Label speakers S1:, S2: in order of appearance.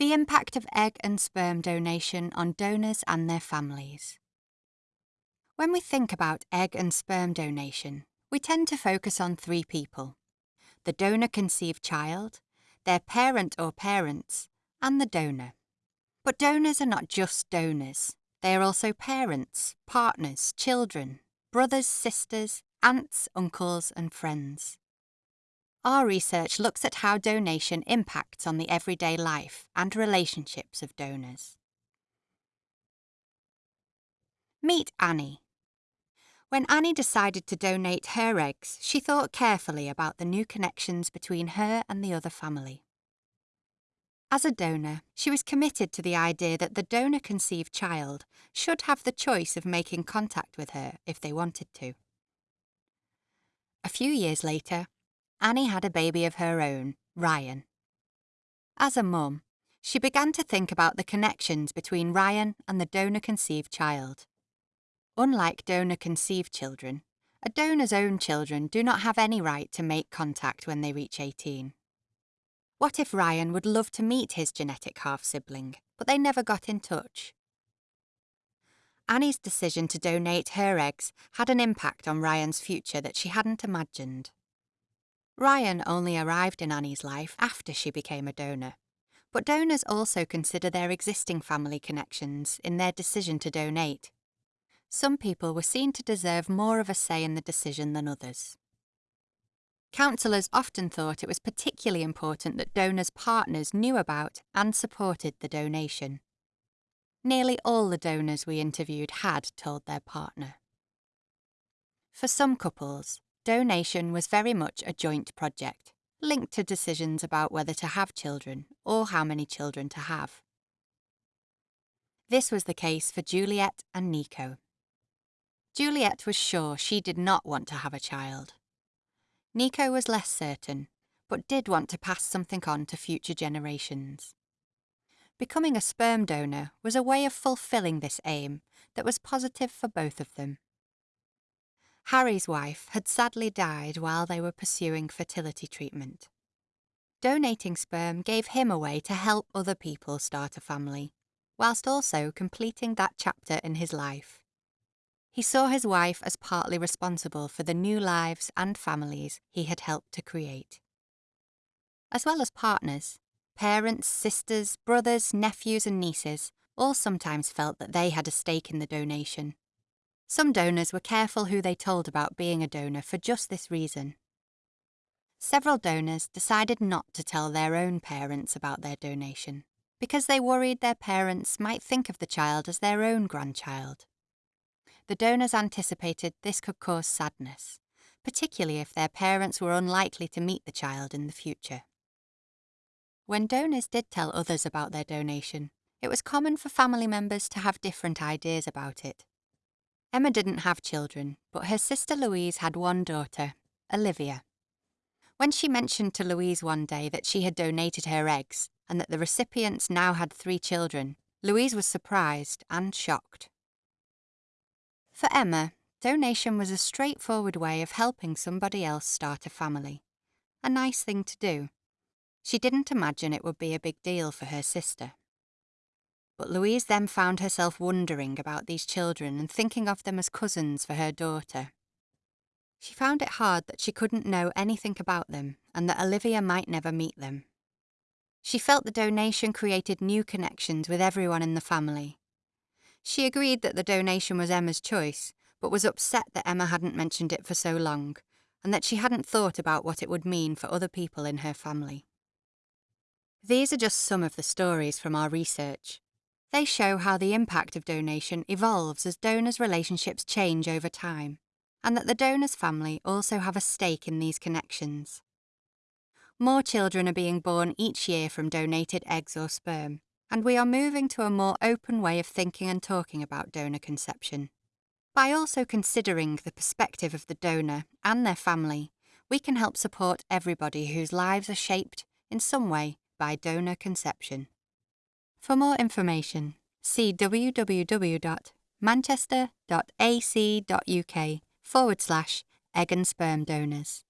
S1: The impact of egg and sperm donation on donors and their families. When we think about egg and sperm donation, we tend to focus on three people the donor conceived child, their parent or parents, and the donor. But donors are not just donors, they are also parents, partners, children, brothers, sisters, aunts, uncles, and friends. Our research looks at how donation impacts on the everyday life and relationships of donors. Meet Annie. When Annie decided to donate her eggs, she thought carefully about the new connections between her and the other family. As a donor, she was committed to the idea that the donor conceived child should have the choice of making contact with her if they wanted to. A few years later, Annie had a baby of her own, Ryan. As a mum, she began to think about the connections between Ryan and the donor conceived child. Unlike donor conceived children, a donor's own children do not have any right to make contact when they reach 18. What if Ryan would love to meet his genetic half sibling, but they never got in touch? Annie's decision to donate her eggs had an impact on Ryan's future that she hadn't imagined. Ryan only arrived in Annie's life after she became a donor. But donors also consider their existing family connections in their decision to donate. Some people were seen to deserve more of a say in the decision than others. Counsellors often thought it was particularly important that donors' partners knew about and supported the donation. Nearly all the donors we interviewed had told their partner. For some couples, Donation was very much a joint project, linked to decisions about whether to have children or how many children to have. This was the case for Juliet and Nico. Juliet was sure she did not want to have a child. Nico was less certain, but did want to pass something on to future generations. Becoming a sperm donor was a way of fulfilling this aim that was positive for both of them. Harry's wife had sadly died while they were pursuing fertility treatment. Donating sperm gave him a way to help other people start a family, whilst also completing that chapter in his life. He saw his wife as partly responsible for the new lives and families he had helped to create. As well as partners, parents, sisters, brothers, nephews, and nieces all sometimes felt that they had a stake in the donation some donors were careful who they told about being a donor for just this reason. Several donors decided not to tell their own parents about their donation because they worried their parents might think of the child as their own grandchild. The donors anticipated this could cause sadness, particularly if their parents were unlikely to meet the child in the future. When donors did tell others about their donation, it was common for family members to have different ideas about it Emma didn't have children, but her sister Louise had one daughter, Olivia. When she mentioned to Louise one day that she had donated her eggs and that the recipients now had three children, Louise was surprised and shocked. For Emma, donation was a straightforward way of helping somebody else start a family. A nice thing to do. She didn't imagine it would be a big deal for her sister. But Louise then found herself wondering about these children and thinking of them as cousins for her daughter. She found it hard that she couldn't know anything about them and that Olivia might never meet them. She felt the donation created new connections with everyone in the family. She agreed that the donation was Emma's choice, but was upset that Emma hadn't mentioned it for so long and that she hadn't thought about what it would mean for other people in her family. These are just some of the stories from our research. They show how the impact of donation evolves as donors' relationships change over time, and that the donor's family also have a stake in these connections. More children are being born each year from donated eggs or sperm, and we are moving to a more open way of thinking and talking about donor conception. By also considering the perspective of the donor and their family, we can help support everybody whose lives are shaped, in some way, by donor conception. For more information, see www.manchester.ac.uk forward slash egg and sperm donors.